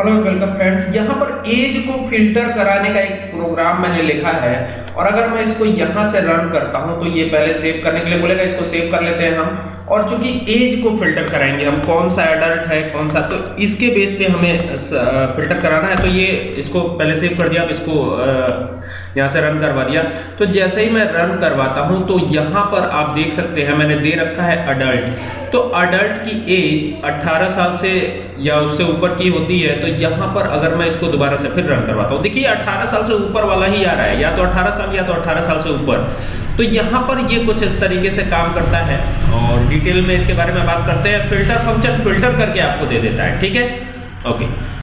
Hello welcome friends यहाँ पर as को फ़िल्टर कराने का एक प्रोग्राम मैंने लिखा है। और अगर मैं इसको यहाँ से रन करता हूँ तो ये पहले सेव करने के लिए बोलेगा, इसको सेव कर लेते हैं हम। और चूँकि एज को फ़िल्टर कराएँगे, हम कौन सा एडल्ट है, कौन सा तो इसके बेस पे हमें फ़िल्टर कराना है तो ये इसको पहले सेव कर दिया, अब इसको यहाँ से रन करवा दिया। तो जैसे ही मैं रन करवाता हूँ तो यहाँ पर आप देख सकते हैं, मैंने दे रखा है अडल्ट तो अडल्ट की एज 18 साल से या उससे ऊपर की होती है तो यहाँ पर अगर मैं इसको दोबारा से फिर रन करवाता हूँ, देखिए 18 साल से ऊपर वाला ही आ रहा है, या तो 18 साल या तो 18 साल से ऊपर। तो यहाँ पर ये कुछ इस तरीके से काम करता है, और डिटेल में इसके बारे में बात करते हैं। फ़िल्टर फ़ंक्शन फ़िल्टर करके आपको दे देता है। ठीक है? ओके।